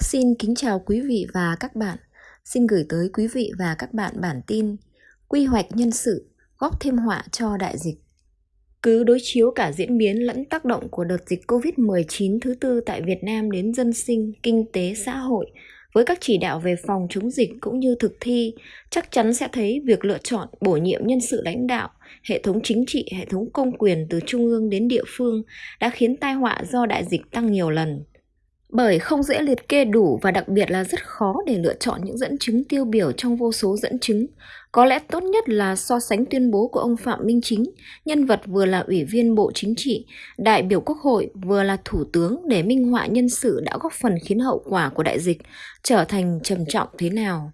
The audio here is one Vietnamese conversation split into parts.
Xin kính chào quý vị và các bạn. Xin gửi tới quý vị và các bạn bản tin Quy hoạch nhân sự góp thêm họa cho đại dịch. Cứ đối chiếu cả diễn biến lẫn tác động của đợt dịch Covid-19 thứ tư tại Việt Nam đến dân sinh, kinh tế, xã hội với các chỉ đạo về phòng chống dịch cũng như thực thi, chắc chắn sẽ thấy việc lựa chọn bổ nhiệm nhân sự lãnh đạo, hệ thống chính trị, hệ thống công quyền từ trung ương đến địa phương đã khiến tai họa do đại dịch tăng nhiều lần bởi không dễ liệt kê đủ và đặc biệt là rất khó để lựa chọn những dẫn chứng tiêu biểu trong vô số dẫn chứng. Có lẽ tốt nhất là so sánh tuyên bố của ông Phạm Minh Chính, nhân vật vừa là ủy viên Bộ Chính trị, đại biểu Quốc hội, vừa là thủ tướng để minh họa nhân sự đã góp phần khiến hậu quả của đại dịch trở thành trầm trọng thế nào.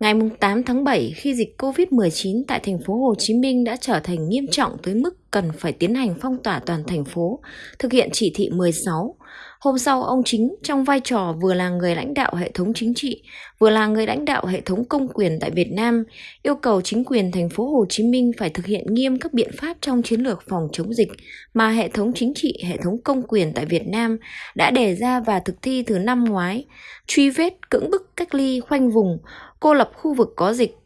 Ngày 8 tháng 7, khi dịch COVID-19 tại thành phố Hồ Chí Minh đã trở thành nghiêm trọng tới mức cần phải tiến hành phong tỏa toàn thành phố, thực hiện chỉ thị 16, Hôm sau, ông Chính trong vai trò vừa là người lãnh đạo hệ thống chính trị, vừa là người lãnh đạo hệ thống công quyền tại Việt Nam, yêu cầu chính quyền thành phố Hồ Chí Minh phải thực hiện nghiêm các biện pháp trong chiến lược phòng chống dịch mà hệ thống chính trị, hệ thống công quyền tại Việt Nam đã đề ra và thực thi từ năm ngoái, truy vết, cưỡng bức, cách ly, khoanh vùng, cô lập khu vực có dịch.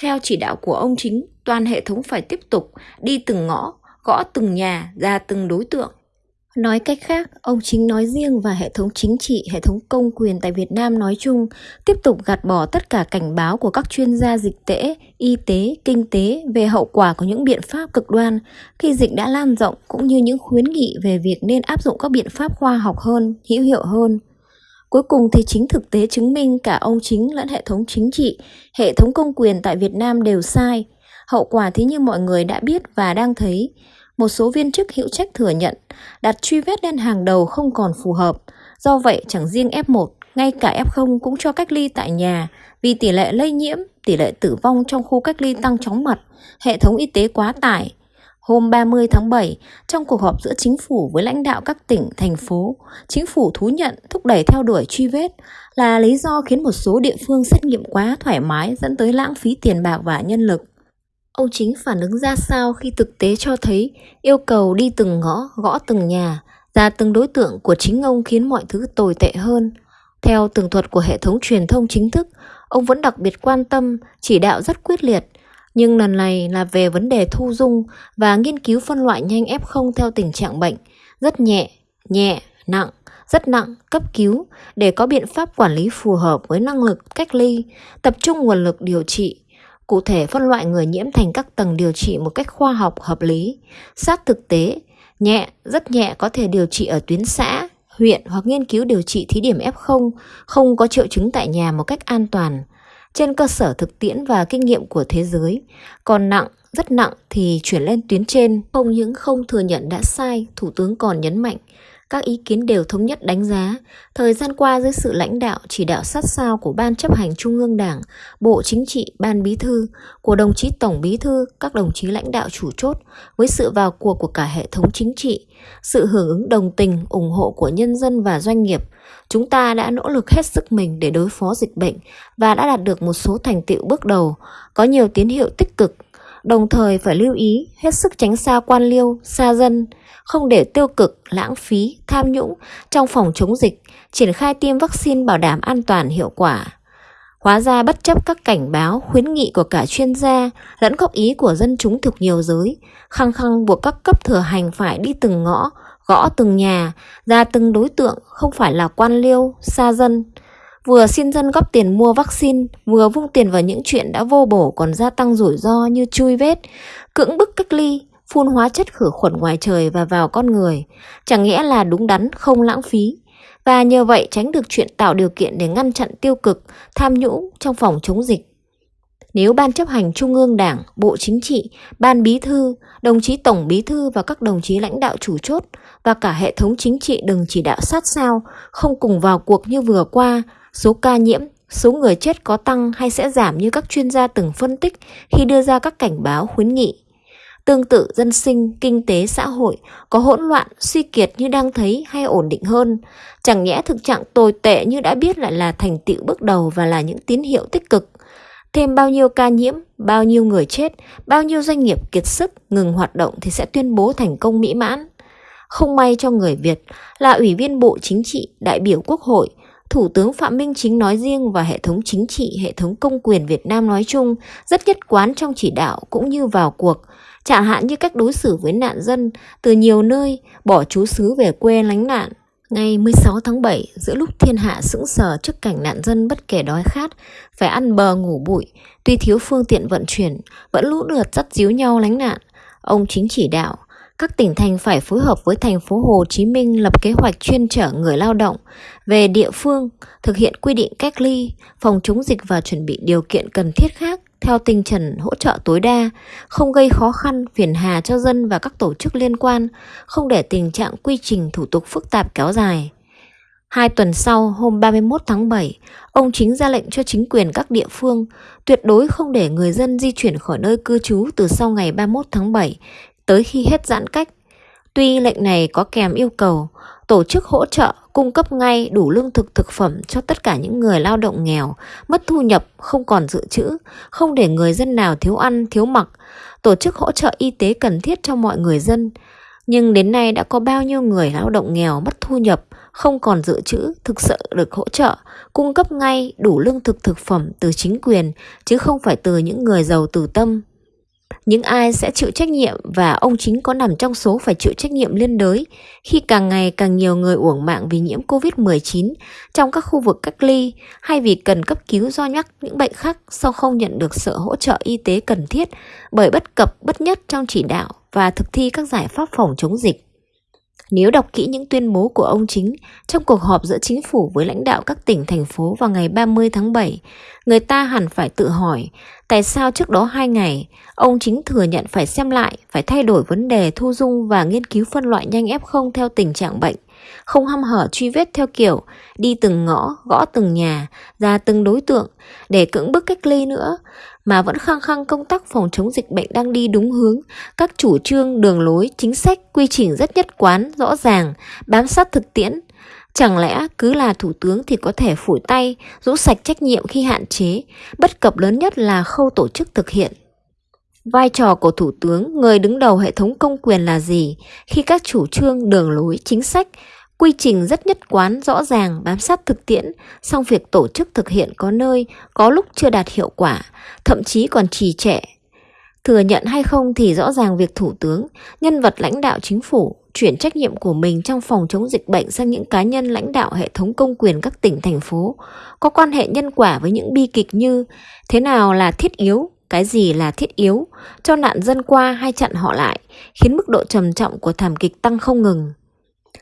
Theo chỉ đạo của ông Chính, toàn hệ thống phải tiếp tục đi từng ngõ, gõ từng nhà, ra từng đối tượng Nói cách khác, ông chính nói riêng và hệ thống chính trị, hệ thống công quyền tại Việt Nam nói chung tiếp tục gạt bỏ tất cả cảnh báo của các chuyên gia dịch tễ, y tế, kinh tế về hậu quả của những biện pháp cực đoan khi dịch đã lan rộng cũng như những khuyến nghị về việc nên áp dụng các biện pháp khoa học hơn, hữu hiệu hơn. Cuối cùng thì chính thực tế chứng minh cả ông chính lẫn hệ thống chính trị, hệ thống công quyền tại Việt Nam đều sai. Hậu quả thì như mọi người đã biết và đang thấy, một số viên chức hữu trách thừa nhận đặt truy vết lên hàng đầu không còn phù hợp. Do vậy, chẳng riêng F1, ngay cả F0 cũng cho cách ly tại nhà vì tỷ lệ lây nhiễm, tỷ lệ tử vong trong khu cách ly tăng chóng mặt, hệ thống y tế quá tải. Hôm 30 tháng 7, trong cuộc họp giữa chính phủ với lãnh đạo các tỉnh, thành phố, chính phủ thú nhận thúc đẩy theo đuổi truy vết là lý do khiến một số địa phương xét nghiệm quá thoải mái dẫn tới lãng phí tiền bạc và nhân lực. Ông chính phản ứng ra sao khi thực tế cho thấy yêu cầu đi từng ngõ, gõ từng nhà, ra từng đối tượng của chính ông khiến mọi thứ tồi tệ hơn. Theo tường thuật của hệ thống truyền thông chính thức, ông vẫn đặc biệt quan tâm, chỉ đạo rất quyết liệt, nhưng lần này là về vấn đề thu dung và nghiên cứu phân loại nhanh F0 theo tình trạng bệnh, rất nhẹ, nhẹ, nặng, rất nặng, cấp cứu để có biện pháp quản lý phù hợp với năng lực cách ly, tập trung nguồn lực điều trị, cụ thể phân loại người nhiễm thành các tầng điều trị một cách khoa học hợp lý, sát thực tế, nhẹ, rất nhẹ có thể điều trị ở tuyến xã, huyện hoặc nghiên cứu điều trị thí điểm F0 không có triệu chứng tại nhà một cách an toàn, trên cơ sở thực tiễn và kinh nghiệm của thế giới. Còn nặng, rất nặng thì chuyển lên tuyến trên. Không những không thừa nhận đã sai, Thủ tướng còn nhấn mạnh các ý kiến đều thống nhất đánh giá, thời gian qua dưới sự lãnh đạo chỉ đạo sát sao của Ban chấp hành Trung ương Đảng, Bộ Chính trị, Ban Bí thư, của đồng chí Tổng Bí thư, các đồng chí lãnh đạo chủ chốt, với sự vào cuộc của cả hệ thống chính trị, sự hưởng ứng đồng tình, ủng hộ của nhân dân và doanh nghiệp, chúng ta đã nỗ lực hết sức mình để đối phó dịch bệnh và đã đạt được một số thành tựu bước đầu, có nhiều tín hiệu tích cực đồng thời phải lưu ý hết sức tránh xa quan liêu, xa dân, không để tiêu cực, lãng phí, tham nhũng trong phòng chống dịch, triển khai tiêm vaccine bảo đảm an toàn hiệu quả. Hóa ra bất chấp các cảnh báo, khuyến nghị của cả chuyên gia lẫn góp ý của dân chúng thuộc nhiều giới, khăng khăng buộc các cấp thừa hành phải đi từng ngõ, gõ từng nhà, ra từng đối tượng, không phải là quan liêu, xa dân. Vừa xin dân góp tiền mua vaccine, vừa vung tiền vào những chuyện đã vô bổ còn gia tăng rủi ro như chui vết, cưỡng bức cách ly, phun hóa chất khử khuẩn ngoài trời và vào con người, chẳng nghĩa là đúng đắn không lãng phí. Và nhờ vậy tránh được chuyện tạo điều kiện để ngăn chặn tiêu cực, tham nhũng trong phòng chống dịch. Nếu Ban chấp hành Trung ương Đảng, Bộ Chính trị, Ban Bí thư, đồng chí Tổng Bí thư và các đồng chí lãnh đạo chủ chốt và cả hệ thống chính trị đừng chỉ đạo sát sao, không cùng vào cuộc như vừa qua, số ca nhiễm, số người chết có tăng hay sẽ giảm như các chuyên gia từng phân tích khi đưa ra các cảnh báo khuyến nghị. Tương tự dân sinh, kinh tế, xã hội có hỗn loạn, suy kiệt như đang thấy hay ổn định hơn. Chẳng nhẽ thực trạng tồi tệ như đã biết lại là thành tựu bước đầu và là những tín hiệu tích cực. Thêm bao nhiêu ca nhiễm, bao nhiêu người chết, bao nhiêu doanh nghiệp kiệt sức, ngừng hoạt động thì sẽ tuyên bố thành công mỹ mãn. Không may cho người Việt là Ủy viên Bộ Chính trị, đại biểu Quốc hội, Thủ tướng Phạm Minh Chính nói riêng và hệ thống chính trị, hệ thống công quyền Việt Nam nói chung rất nhất quán trong chỉ đạo cũng như vào cuộc, chẳng hạn như cách đối xử với nạn dân từ nhiều nơi bỏ trú xứ về quê lánh nạn. Ngày 16 tháng 7, giữa lúc thiên hạ sững sờ trước cảnh nạn dân bất kể đói khát, phải ăn bờ ngủ bụi, tuy thiếu phương tiện vận chuyển, vẫn lũ lượt dắt díu nhau lánh nạn. Ông chính chỉ đạo, các tỉnh thành phải phối hợp với thành phố Hồ Chí Minh lập kế hoạch chuyên chở người lao động về địa phương, thực hiện quy định cách ly, phòng chống dịch và chuẩn bị điều kiện cần thiết khác theo tinh thần hỗ trợ tối đa, không gây khó khăn, phiền hà cho dân và các tổ chức liên quan, không để tình trạng quy trình thủ tục phức tạp kéo dài. Hai tuần sau, hôm 31 tháng 7, ông chính ra lệnh cho chính quyền các địa phương tuyệt đối không để người dân di chuyển khỏi nơi cư trú từ sau ngày 31 tháng 7 tới khi hết giãn cách. Tuy lệnh này có kèm yêu cầu tổ chức hỗ trợ cung cấp ngay đủ lương thực thực phẩm cho tất cả những người lao động nghèo, mất thu nhập, không còn dự trữ, không để người dân nào thiếu ăn, thiếu mặc, tổ chức hỗ trợ y tế cần thiết cho mọi người dân. Nhưng đến nay đã có bao nhiêu người lao động nghèo mất thu nhập, không còn dự trữ, thực sự được hỗ trợ, cung cấp ngay đủ lương thực thực phẩm từ chính quyền, chứ không phải từ những người giàu từ tâm. Những ai sẽ chịu trách nhiệm và ông chính có nằm trong số phải chịu trách nhiệm liên đới khi càng ngày càng nhiều người uổng mạng vì nhiễm Covid-19 trong các khu vực cách ly hay vì cần cấp cứu do nhắc những bệnh khác sau không nhận được sự hỗ trợ y tế cần thiết bởi bất cập, bất nhất trong chỉ đạo và thực thi các giải pháp phòng chống dịch. Nếu đọc kỹ những tuyên bố của ông chính trong cuộc họp giữa chính phủ với lãnh đạo các tỉnh, thành phố vào ngày 30 tháng 7, người ta hẳn phải tự hỏi tại sao trước đó hai ngày ông chính thừa nhận phải xem lại, phải thay đổi vấn đề thu dung và nghiên cứu phân loại nhanh F0 theo tình trạng bệnh, không hăm hở truy vết theo kiểu đi từng ngõ, gõ từng nhà, ra từng đối tượng để cưỡng bức cách ly nữa, mà vẫn khăng khăng công tác phòng chống dịch bệnh đang đi đúng hướng, các chủ trương, đường lối, chính sách, quy trình rất nhất quán, rõ ràng, bám sát thực tiễn. Chẳng lẽ cứ là thủ tướng thì có thể phủi tay, rũ sạch trách nhiệm khi hạn chế, bất cập lớn nhất là khâu tổ chức thực hiện. Vai trò của thủ tướng, người đứng đầu hệ thống công quyền là gì khi các chủ trương, đường lối, chính sách Quy trình rất nhất quán, rõ ràng, bám sát thực tiễn, song việc tổ chức thực hiện có nơi, có lúc chưa đạt hiệu quả, thậm chí còn trì trệ. Thừa nhận hay không thì rõ ràng việc Thủ tướng, nhân vật lãnh đạo chính phủ, chuyển trách nhiệm của mình trong phòng chống dịch bệnh sang những cá nhân lãnh đạo hệ thống công quyền các tỉnh, thành phố, có quan hệ nhân quả với những bi kịch như thế nào là thiết yếu, cái gì là thiết yếu, cho nạn dân qua hay chặn họ lại, khiến mức độ trầm trọng của thảm kịch tăng không ngừng.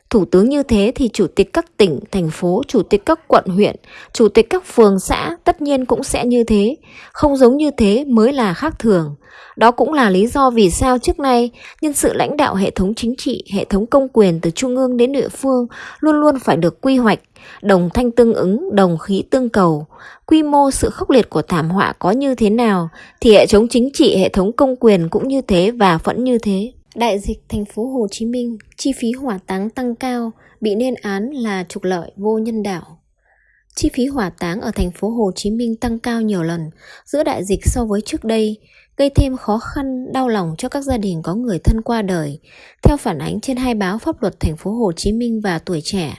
Thủ tướng như thế thì chủ tịch các tỉnh, thành phố, chủ tịch các quận huyện, chủ tịch các phường xã tất nhiên cũng sẽ như thế. Không giống như thế mới là khác thường. Đó cũng là lý do vì sao trước nay nhân sự lãnh đạo hệ thống chính trị, hệ thống công quyền từ trung ương đến địa phương luôn luôn phải được quy hoạch, đồng thanh tương ứng, đồng khí tương cầu. Quy mô sự khốc liệt của thảm họa có như thế nào thì hệ thống chính trị, hệ thống công quyền cũng như thế và vẫn như thế. Đại dịch thành phố Hồ Chí Minh, chi phí hỏa táng tăng cao, bị lên án là trục lợi vô nhân đạo. Chi phí hỏa táng ở thành phố Hồ Chí Minh tăng cao nhiều lần giữa đại dịch so với trước đây, gây thêm khó khăn, đau lòng cho các gia đình có người thân qua đời. Theo phản ánh trên hai báo pháp luật thành phố Hồ Chí Minh và Tuổi Trẻ,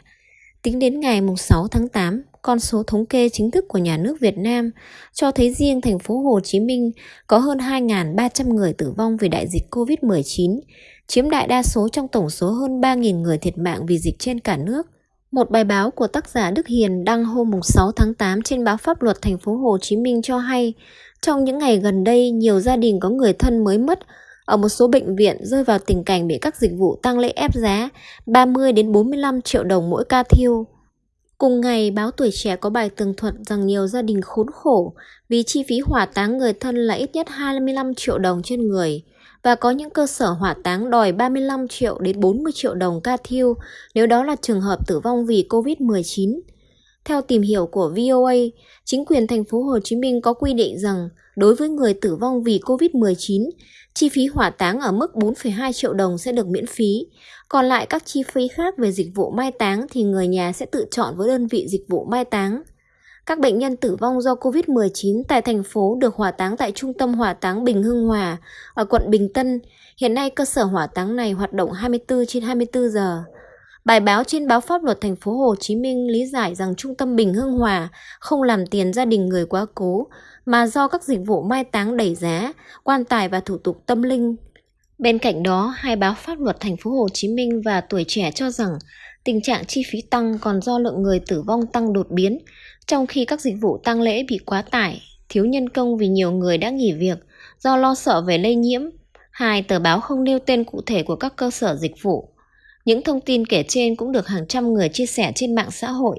tính đến ngày 6 tháng 8, con số thống kê chính thức của nhà nước Việt Nam cho thấy riêng thành phố Hồ Chí Minh có hơn 2.300 người tử vong vì đại dịch COVID-19, chiếm đại đa số trong tổng số hơn 3.000 người thiệt mạng vì dịch trên cả nước. Một bài báo của tác giả Đức Hiền đăng hôm 6 tháng 8 trên báo Pháp luật thành phố Hồ Chí Minh cho hay, trong những ngày gần đây, nhiều gia đình có người thân mới mất ở một số bệnh viện rơi vào tình cảnh bị các dịch vụ tăng lễ ép giá 30 đến 45 triệu đồng mỗi ca thiêu. Cùng ngày, báo Tuổi Trẻ có bài tường thuật rằng nhiều gia đình khốn khổ vì chi phí hỏa táng người thân là ít nhất 25 triệu đồng trên người và có những cơ sở hỏa táng đòi 35 triệu đến 40 triệu đồng ca thiêu nếu đó là trường hợp tử vong vì COVID-19. Theo tìm hiểu của VOA, chính quyền thành phố Hồ Chí Minh có quy định rằng đối với người tử vong vì COVID-19, chi phí hỏa táng ở mức 4,2 triệu đồng sẽ được miễn phí, còn lại các chi phí khác về dịch vụ mai táng thì người nhà sẽ tự chọn với đơn vị dịch vụ mai táng. Các bệnh nhân tử vong do COVID-19 tại thành phố được hỏa táng tại Trung tâm Hỏa táng Bình Hưng Hòa ở quận Bình Tân. Hiện nay cơ sở hỏa táng này hoạt động 24 trên 24 giờ. Bài báo trên báo pháp luật thành phố Hồ Chí Minh lý giải rằng trung tâm Bình Hưng Hòa không làm tiền gia đình người quá cố mà do các dịch vụ mai táng đẩy giá, quan tài và thủ tục tâm linh. Bên cạnh đó, hai báo pháp luật thành phố Hồ Chí Minh và Tuổi Trẻ cho rằng tình trạng chi phí tăng còn do lượng người tử vong tăng đột biến, trong khi các dịch vụ tang lễ bị quá tải, thiếu nhân công vì nhiều người đã nghỉ việc do lo sợ về lây nhiễm. Hai tờ báo không nêu tên cụ thể của các cơ sở dịch vụ. Những thông tin kể trên cũng được hàng trăm người chia sẻ trên mạng xã hội,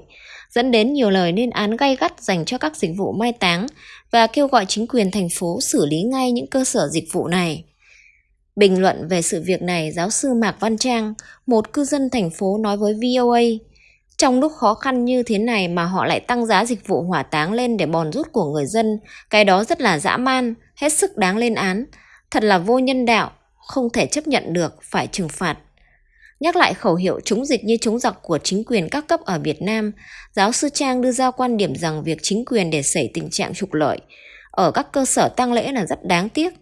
dẫn đến nhiều lời lên án gay gắt dành cho các dịch vụ mai táng và kêu gọi chính quyền thành phố xử lý ngay những cơ sở dịch vụ này. Bình luận về sự việc này, giáo sư Mạc Văn Trang, một cư dân thành phố nói với VOA, trong lúc khó khăn như thế này mà họ lại tăng giá dịch vụ hỏa táng lên để bòn rút của người dân, cái đó rất là dã man, hết sức đáng lên án, thật là vô nhân đạo, không thể chấp nhận được, phải trừng phạt. Nhắc lại khẩu hiệu chống dịch như chống giặc của chính quyền các cấp ở Việt Nam, giáo sư Trang đưa ra quan điểm rằng việc chính quyền để xảy tình trạng trục lợi ở các cơ sở tang lễ là rất đáng tiếc.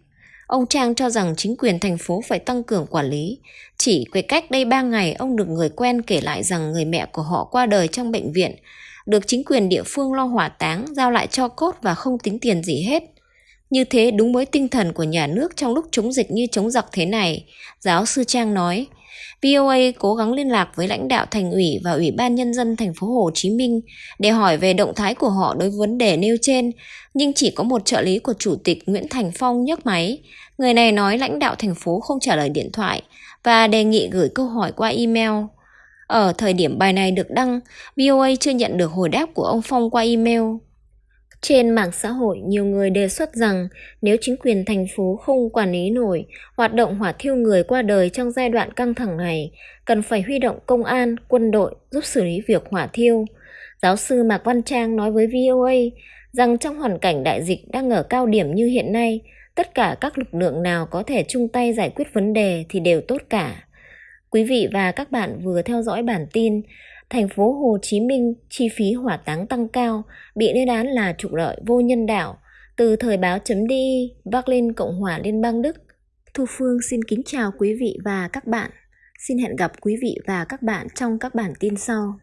Ông Trang cho rằng chính quyền thành phố phải tăng cường quản lý. Chỉ quay cách đây 3 ngày, ông được người quen kể lại rằng người mẹ của họ qua đời trong bệnh viện, được chính quyền địa phương lo hỏa táng, giao lại cho cốt và không tính tiền gì hết. Như thế đúng với tinh thần của nhà nước trong lúc chống dịch như chống giặc thế này, giáo sư Trang nói. VOA cố gắng liên lạc với lãnh đạo thành ủy và ủy ban nhân dân thành phố Hồ Chí Minh để hỏi về động thái của họ đối với vấn đề nêu trên, nhưng chỉ có một trợ lý của chủ tịch Nguyễn Thành Phong nhấc máy. Người này nói lãnh đạo thành phố không trả lời điện thoại và đề nghị gửi câu hỏi qua email. Ở thời điểm bài này được đăng, VOA chưa nhận được hồi đáp của ông Phong qua email. Trên mạng xã hội, nhiều người đề xuất rằng nếu chính quyền thành phố không quản lý nổi hoạt động hỏa thiêu người qua đời trong giai đoạn căng thẳng này, cần phải huy động công an, quân đội giúp xử lý việc hỏa thiêu. Giáo sư Mạc Văn Trang nói với VOA rằng trong hoàn cảnh đại dịch đang ở cao điểm như hiện nay, tất cả các lực lượng nào có thể chung tay giải quyết vấn đề thì đều tốt cả. Quý vị và các bạn vừa theo dõi bản tin thành phố Hồ Chí Minh chi phí hỏa táng tăng cao, bị lên án là trục lợi vô nhân đạo. Từ thời báo chấm đi, Berlin, Cộng hòa Liên bang Đức. Thu Phương xin kính chào quý vị và các bạn. Xin hẹn gặp quý vị và các bạn trong các bản tin sau.